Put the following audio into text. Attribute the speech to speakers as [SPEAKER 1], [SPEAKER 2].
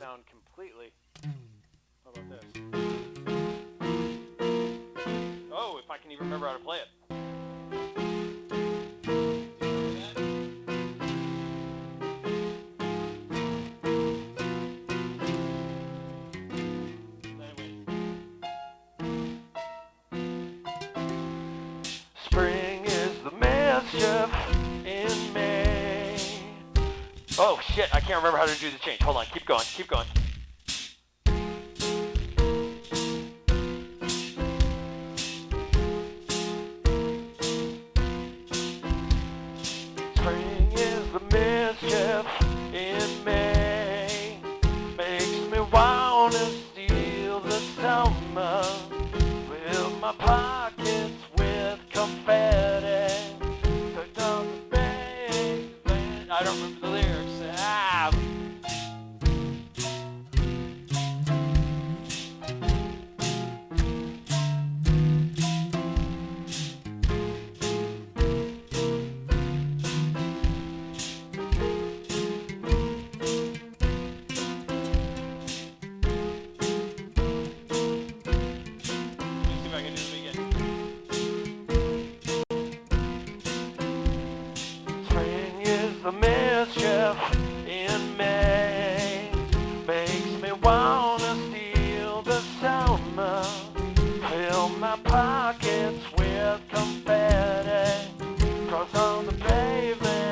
[SPEAKER 1] sound completely. How about this? Oh, if I can even remember how to play it. Spring is the mischief. Oh shit, I can't remember how to do the change. Hold on, keep going, keep going. Spring is the mischief in May. Makes me wanna steal the summer with my pie. in May makes me wanna steal the summer. Fill my pockets with confetti, cross on the pavement.